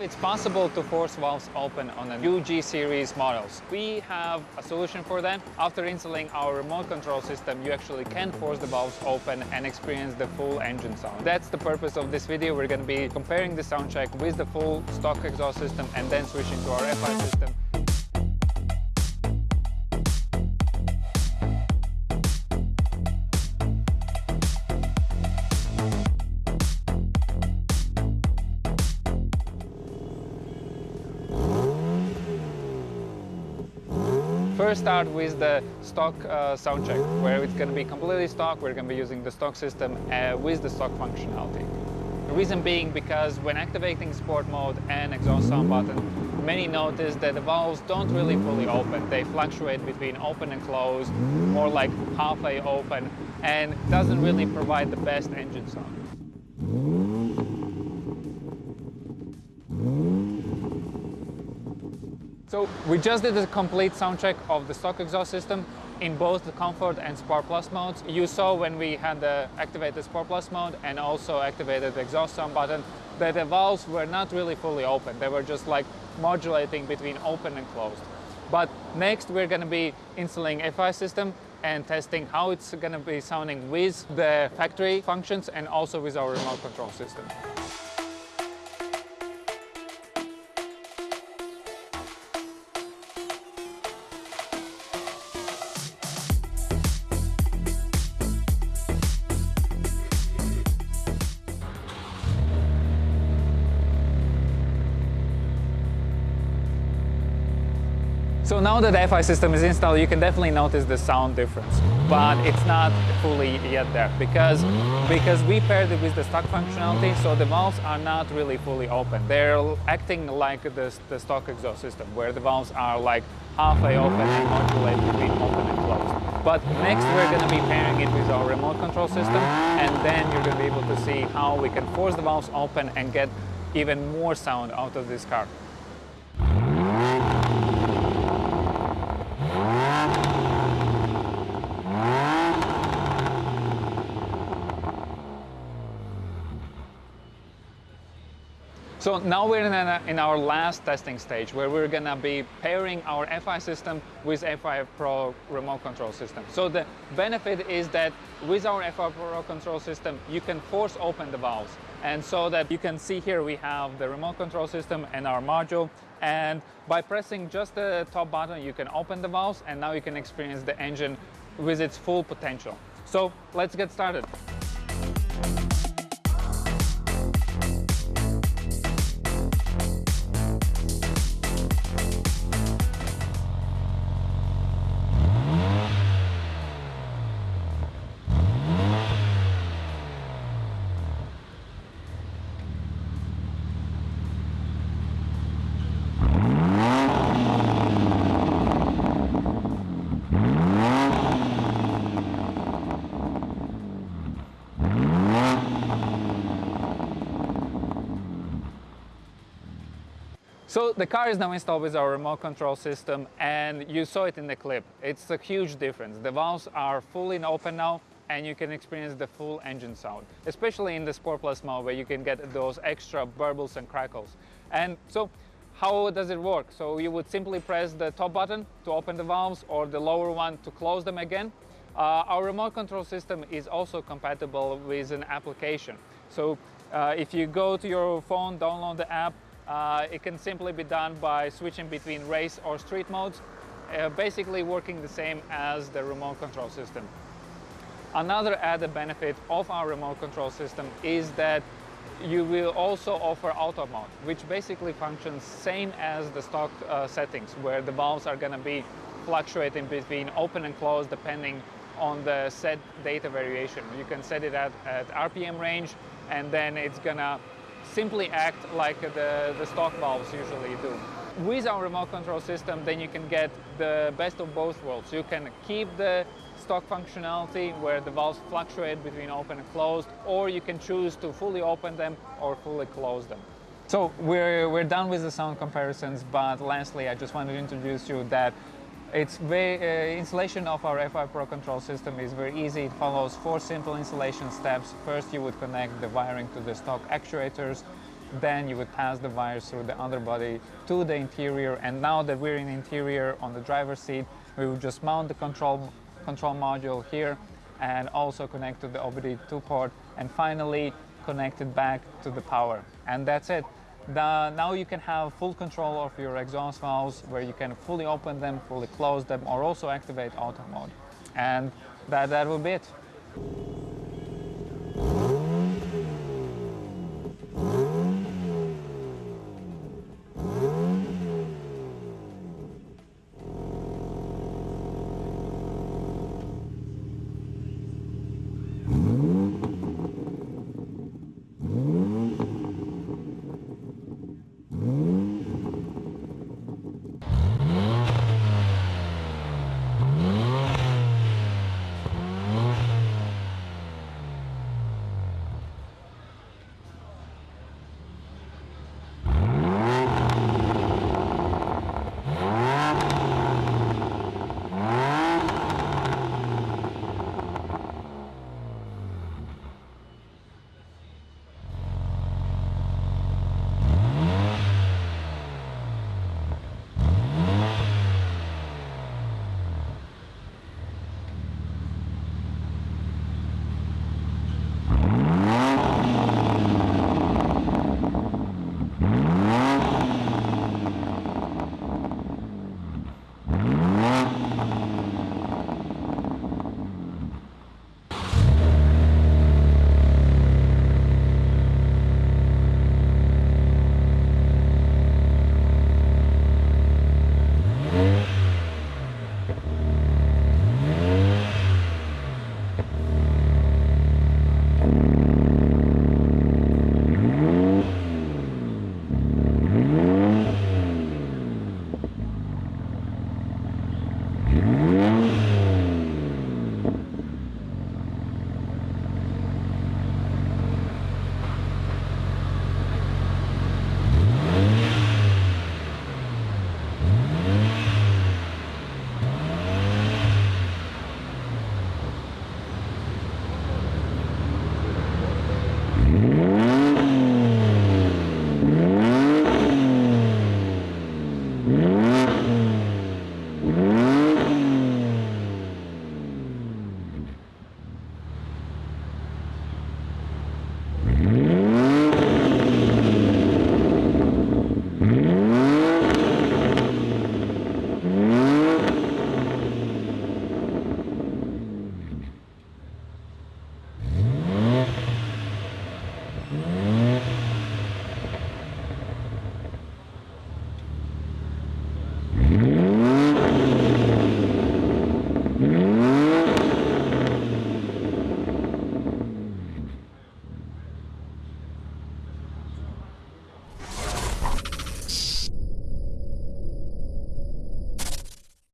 It's possible to force valves open on a UG series models. We have a solution for them. After installing our remote control system, you actually can force the valves open and experience the full engine sound. That's the purpose of this video. We're going to be comparing the sound check with the full stock exhaust system and then switching to our FI system. First start with the stock uh, sound check, where it's going to be completely stock. We're going to be using the stock system uh, with the stock functionality. The reason being because when activating sport mode and exhaust sound button, many notice that the valves don't really fully open. They fluctuate between open and closed, more like halfway open, and doesn't really provide the best engine sound. So we just did a complete sound check of the stock exhaust system in both the Comfort and Sport Plus modes. You saw when we had the activated Sport Plus mode and also activated the exhaust sound button that the valves were not really fully open. They were just like modulating between open and closed. But next we're going to be installing FI system and testing how it's going to be sounding with the factory functions and also with our remote control system. So now that the FI system is installed, you can definitely notice the sound difference, but it's not fully yet there because, because we paired it with the stock functionality, so the valves are not really fully open. They're acting like the, the stock exhaust system, where the valves are like halfway open and modulate between open and closed. But next we're going to be pairing it with our remote control system, and then you're going to be able to see how we can force the valves open and get even more sound out of this car. So now we're in, in, our last testing stage where we're gonna be pairing our FI system with FI Pro remote control system. So the benefit is that with our FI Pro control system, you can force open the valves. And so that you can see here we have the remote control system and our module. And by pressing just the top button, you can open the valves and now you can experience the engine with its full potential. So let's get started. So the car is now installed with our remote control system and you saw it in the clip. It's a huge difference. The valves are fully open now and you can experience the full engine sound, especially in the Sport Plus mode where you can get those extra burbles and crackles. And so how does it work? So you would simply press the top button to open the valves or the lower one to close them again. Uh, our remote control system is also compatible with an application. So uh, if you go to your phone, download the app, it can simply be done by switching between race or street modes, uh, basically working the same as the remote control system. Another added benefit of our remote control system is that you will also offer auto mode, which basically functions same as the stock uh, settings, where the valves are going to be fluctuating between open and closed depending on the set data variation. You can set it at, at RPM range and then it's gonna simply act like the, the stock valves usually do. With our remote control system, then you can get the best of both worlds. You can keep the stock functionality where the valves fluctuate between open and closed, or you can choose to fully open them or fully close them. So we're, we're done with the sound comparisons, but lastly, I just wanted to introduce you that it's very, uh, installation of our FI Pro control system is very easy. It follows four simple installation steps. First, you would connect the wiring to the stock actuators. then you would pass the wires through the underbody to the interior. And now that we're in interior on the driver's seat, we would just mount the control, control module here and also connect to the OBD2 port and finally connect it back to the power. And that's it. Now you can have full control of your exhaust valves where you can fully open them, fully close them, or also activate auto mode. And that, that will be it.